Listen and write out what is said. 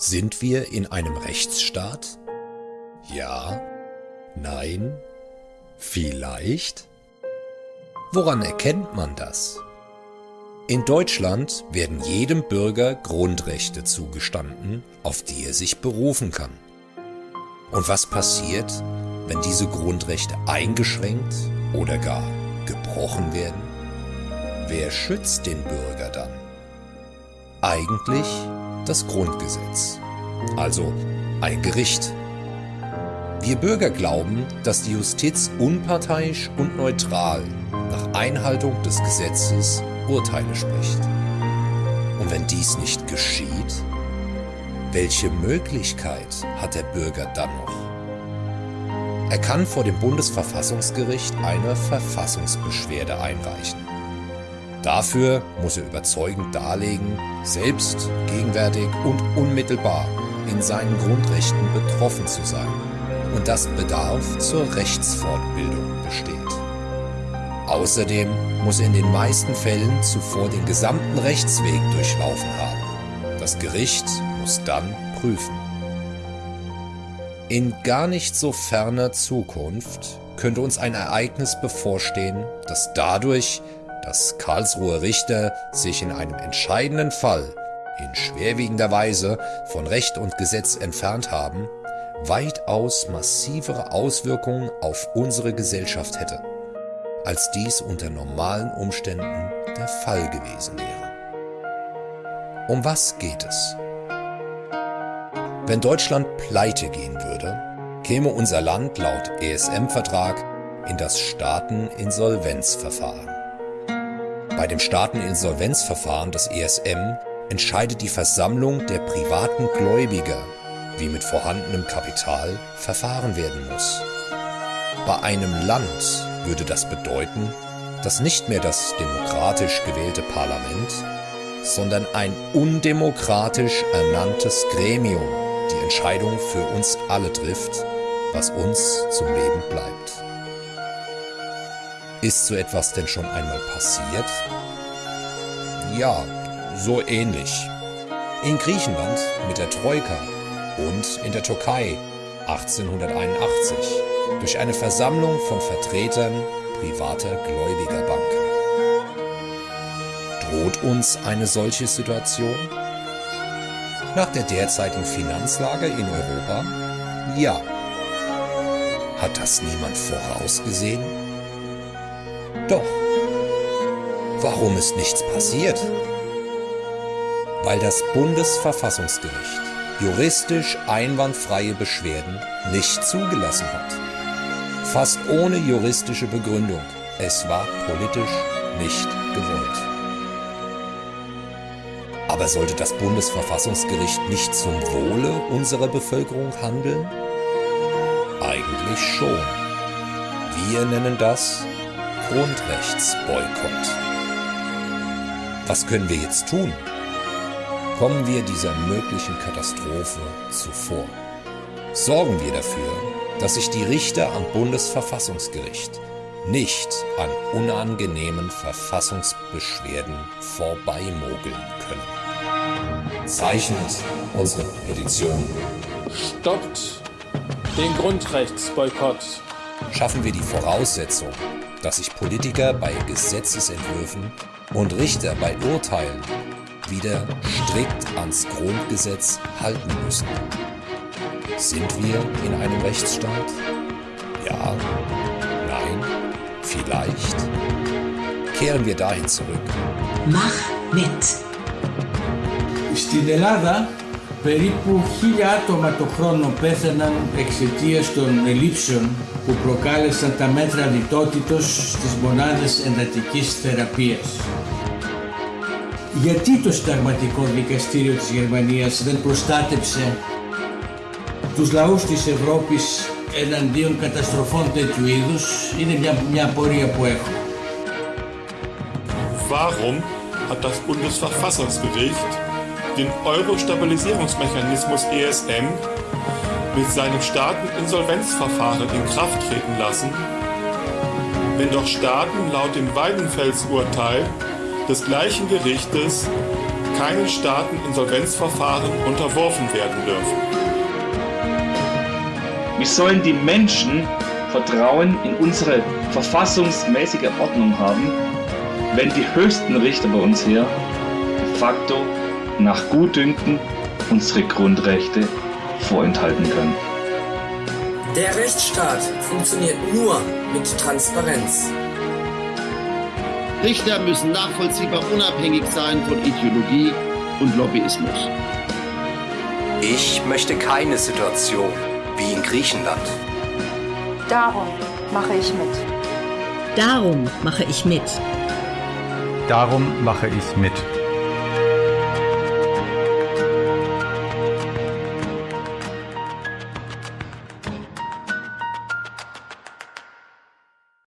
Sind wir in einem Rechtsstaat? Ja? Nein? Vielleicht? Woran erkennt man das? In Deutschland werden jedem Bürger Grundrechte zugestanden, auf die er sich berufen kann. Und was passiert, wenn diese Grundrechte eingeschränkt oder gar gebrochen werden? Wer schützt den Bürger dann? Eigentlich das Grundgesetz, also ein Gericht. Wir Bürger glauben, dass die Justiz unparteiisch und neutral nach Einhaltung des Gesetzes Urteile spricht. Und wenn dies nicht geschieht, welche Möglichkeit hat der Bürger dann noch? Er kann vor dem Bundesverfassungsgericht eine Verfassungsbeschwerde einreichen. Dafür muss er überzeugend darlegen, selbst, gegenwärtig und unmittelbar in seinen Grundrechten betroffen zu sein und dass Bedarf zur Rechtsfortbildung besteht. Außerdem muss er in den meisten Fällen zuvor den gesamten Rechtsweg durchlaufen haben. Das Gericht muss dann prüfen. In gar nicht so ferner Zukunft könnte uns ein Ereignis bevorstehen, das dadurch dass Karlsruher Richter sich in einem entscheidenden Fall in schwerwiegender Weise von Recht und Gesetz entfernt haben, weitaus massivere Auswirkungen auf unsere Gesellschaft hätte, als dies unter normalen Umständen der Fall gewesen wäre. Um was geht es? Wenn Deutschland pleite gehen würde, käme unser Land laut ESM-Vertrag in das Staateninsolvenzverfahren. Bei dem Staateninsolvenzverfahren des ESM entscheidet die Versammlung der privaten Gläubiger, wie mit vorhandenem Kapital verfahren werden muss. Bei einem Land würde das bedeuten, dass nicht mehr das demokratisch gewählte Parlament, sondern ein undemokratisch ernanntes Gremium die Entscheidung für uns alle trifft, was uns zum Leben bleibt. Ist so etwas denn schon einmal passiert? Ja, so ähnlich. In Griechenland mit der Troika und in der Türkei 1881 durch eine Versammlung von Vertretern privater Gläubigerbanken. Droht uns eine solche Situation? Nach der derzeitigen Finanzlage in Europa? Ja. Hat das niemand vorausgesehen? Doch. Warum ist nichts passiert? Weil das Bundesverfassungsgericht juristisch einwandfreie Beschwerden nicht zugelassen hat. Fast ohne juristische Begründung. Es war politisch nicht gewollt. Aber sollte das Bundesverfassungsgericht nicht zum Wohle unserer Bevölkerung handeln? Eigentlich schon. Wir nennen das Grundrechtsboykott. Was können wir jetzt tun? Kommen wir dieser möglichen Katastrophe zuvor. Sorgen wir dafür, dass sich die Richter am Bundesverfassungsgericht nicht an unangenehmen Verfassungsbeschwerden vorbeimogeln können. Zeichnet unsere Petition. Stoppt den Grundrechtsboykott. Schaffen wir die Voraussetzung, dass sich Politiker bei Gesetzesentwürfen und Richter bei Urteilen wieder strikt ans Grundgesetz halten müssen. Sind wir in einem Rechtsstaat? Ja? Nein? Vielleicht? Kehren wir dahin zurück. Mach mit! Στην Ελλάδα περίπου χίλια άτομα το χρόνο πέθαναν εξαιτίας των ελλείψεων που προκάλεσαν τα μέτρα λιτότητος στις μονάδες εντατικής θεραπείας. Γιατί το συνταγματικό δικαστήριο της Γερμανίας δεν προστάτεψε τους λαούς της Ευρώπης εναντίον καταστροφών τέτοιου είδους είναι μια, μια απορία που έχω. Warum hat das Bundesverfassungsgericht den Euro-Stabilisierungsmechanismus ESM mit seinem Staateninsolvenzverfahren in Kraft treten lassen, wenn doch Staaten laut dem Weidenfels-Urteil des gleichen Gerichtes keinen Staaten Insolvenzverfahren unterworfen werden dürfen. Wie sollen die Menschen Vertrauen in unsere verfassungsmäßige Ordnung haben, wenn die höchsten Richter bei uns hier de facto nach Gutdünken unsere Grundrechte vorenthalten können? Der Rechtsstaat funktioniert nur mit Transparenz. Richter müssen nachvollziehbar unabhängig sein von Ideologie und Lobbyismus. Ich möchte keine Situation wie in Griechenland. Darum mache ich mit. Darum mache ich mit. Darum mache ich mit.